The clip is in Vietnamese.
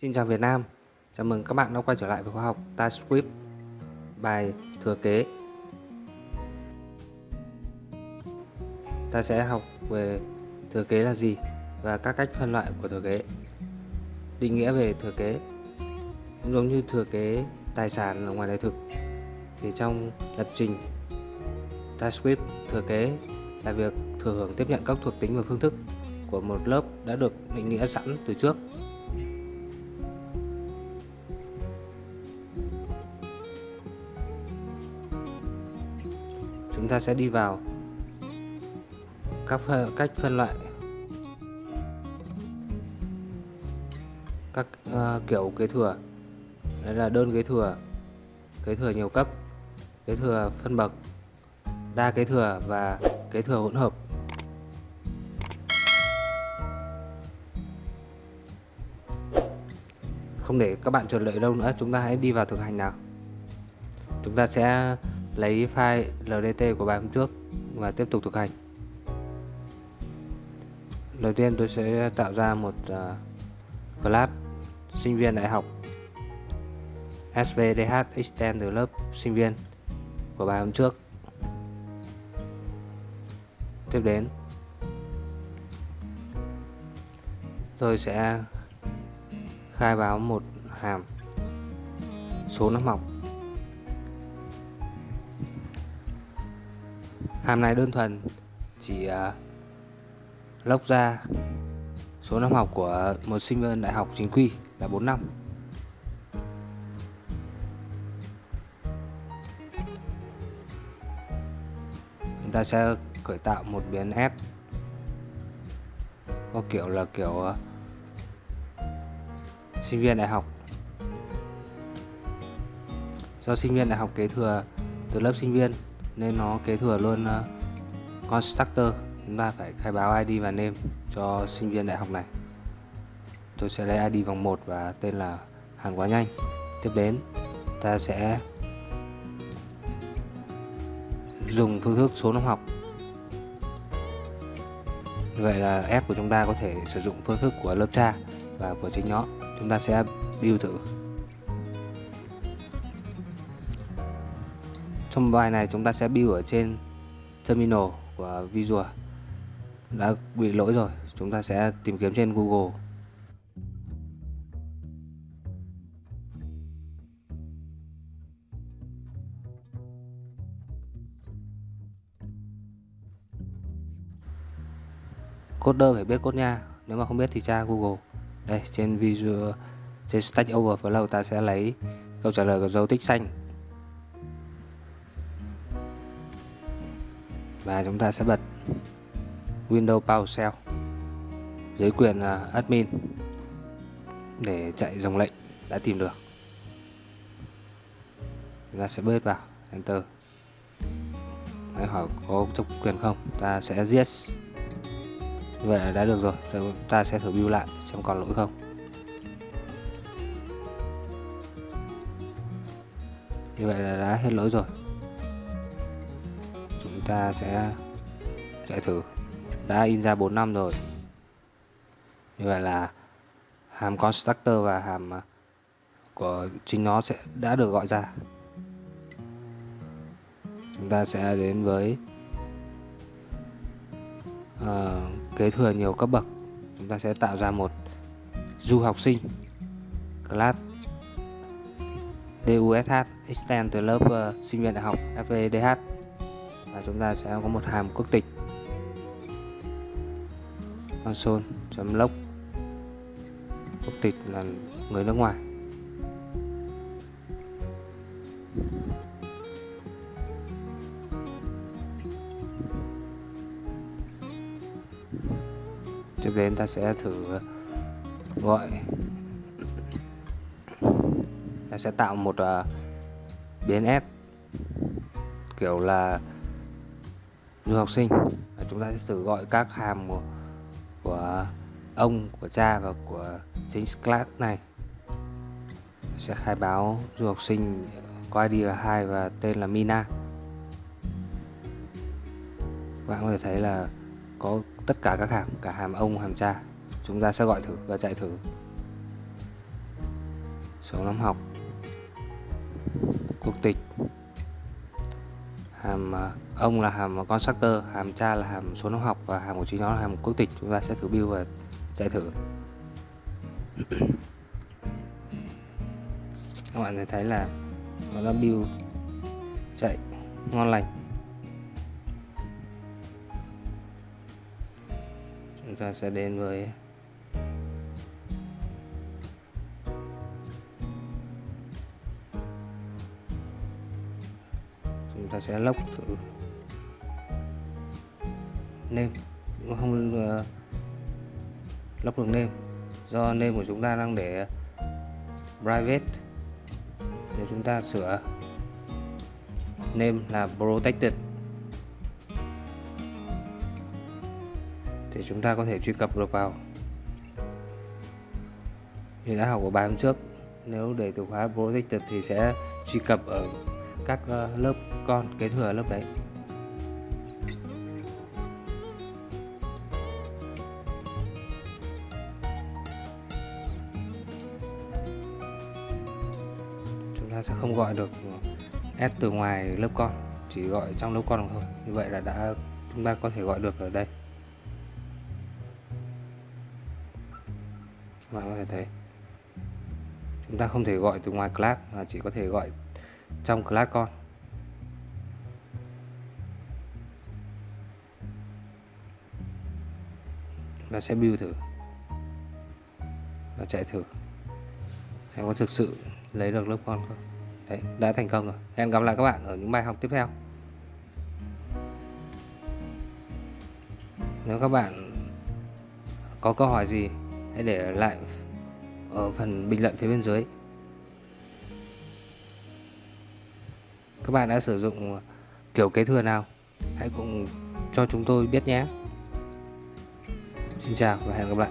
Xin chào Việt Nam, chào mừng các bạn đã quay trở lại với khóa học TypeScript bài thừa kế. Ta sẽ học về thừa kế là gì và các cách phân loại của thừa kế. Định nghĩa về thừa kế cũng giống như thừa kế tài sản ở ngoài đời thực thì trong lập trình TypeScript thừa kế là việc thừa hưởng tiếp nhận các thuộc tính và phương thức của một lớp đã được định nghĩa sẵn từ trước chúng ta sẽ đi vào. Các cách phân loại. Các uh, kiểu kế thừa. Đấy là đơn kế thừa. Kế thừa nhiều cấp. Kế thừa phân bậc. Đa kế thừa và kế thừa hỗn hợp. Không để các bạn chờ đợi lâu nữa. Chúng ta hãy đi vào thực hành nào. Chúng ta sẽ lấy file LDT của bài hôm trước và tiếp tục thực hành. Đầu tiên tôi sẽ tạo ra một uh, class sinh viên đại học SVDH extend từ lớp sinh viên của bài hôm trước. Tiếp đến tôi sẽ khai báo một hàm số năm học. Hàm này đơn thuần chỉ uh, lốc ra số năm học của một sinh viên đại học chính quy là 4 năm. Chúng ta sẽ khởi tạo một biến f có kiểu là kiểu uh, sinh viên đại học. Do sinh viên đại học kế thừa từ lớp sinh viên nên nó kế thừa luôn uh, constructor. Chúng ta phải khai báo ID và name cho sinh viên đại học này. Tôi sẽ lấy ID vòng 1 và tên là Hàn Quá Nhanh. Tiếp đến ta sẽ dùng phương thức số năm học. Như vậy là F của chúng ta có thể sử dụng phương thức của lớp cha và của chính nó. Chúng ta sẽ build thử. Trong bài này chúng ta sẽ build ở trên terminal của Visual. Đã bị lỗi rồi, chúng ta sẽ tìm kiếm trên Google. Coder phải biết code nha, nếu mà không biết thì tra Google. Đây, trên Visual, trên Stack Overflow ta sẽ lấy câu trả lời của dấu tích xanh. Và chúng ta sẽ bật Windows PowerShell dưới quyền à, admin để chạy dòng lệnh đã tìm được. Chúng ta sẽ bớt vào enter. Đấy, hỏi có độc quyền không ta sẽ yes. Vậy là đã được rồi chúng ta sẽ thử build lại xem còn lỗi không. Như vậy là đã hết lỗi rồi ta sẽ chạy thử. Đã in ra 4 năm rồi. Như vậy là hàm constructor và hàm à, của chính nó sẽ đã được gọi ra. Chúng ta sẽ đến với uh, kế thừa nhiều cấp bậc. Chúng ta sẽ tạo ra một du học sinh class DUSH extend từ lớp uh, sinh viên đại học FVDH và chúng ta sẽ có một hàm quốc tịch. Console.log quốc tịch là người nước ngoài. Tiếp đến ta sẽ thử gọi. Ta sẽ tạo một uh, biến s kiểu là du học sinh. Và chúng ta sẽ thử gọi các hàm của, của ông của cha và của chính class này. Sẽ khai báo du học sinh có ID là 2 và tên là Mina. Các bạn có thể thấy là có tất cả các hàm cả hàm ông hàm cha. Chúng ta sẽ gọi thử và chạy thử. Số năm học. Quốc tịch hàm à, ông là hàm à, constructor hàm cha là hàm số năm học và hàm của chính nó là hàm quốc tịch. Chúng ta sẽ thử build và chạy thử. Các bạn thấy là nó đã build, chạy ngon lành. Chúng ta sẽ đến với ta sẽ lốc thử. Nêm không uh, lốc được nêm. Do nêm của chúng ta đang để private nếu chúng ta sửa. Nêm là protected. Thì chúng ta có thể truy cập được vào. Như đã học ở bài hôm trước nếu để từ khóa protected thì sẽ truy cập ở các ờ, lớp con, kế thừa lớp đấy. Chúng ta sẽ không gọi được s từ ngoài lớp con, chỉ gọi trong lớp con thôi. Như vậy là đã, chúng ta có thể gọi được ở đây. Bạn có thể thấy. Chúng ta không thể gọi từ ngoài class mà chỉ có thể gọi trong class con và sẽ build thử và chạy thử xem có thực sự lấy được lớp con không Đấy, đã thành công rồi. Hẹn gặp lại các bạn ở những bài học tiếp theo. Nếu các bạn có câu hỏi gì, hãy để lại ở phần bình luận phía bên dưới. Các bạn đã sử dụng kiểu kế thừa nào? Hãy cùng cho chúng tôi biết nhé. Xin chào và hẹn gặp lại.